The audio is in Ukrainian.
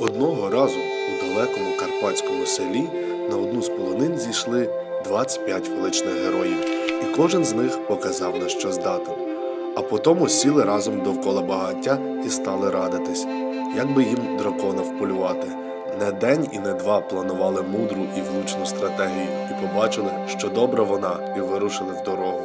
Одного разу у далекому карпатському селі на одну з полонин зійшли 25 величних героїв, і кожен з них показав на що здатен. А потім сіли разом довкола багаття і стали радитись, як би їм дракона вполювати. Не день і не два планували мудру і влучну стратегію, і побачили, що добра вона, і вирушили в дорогу.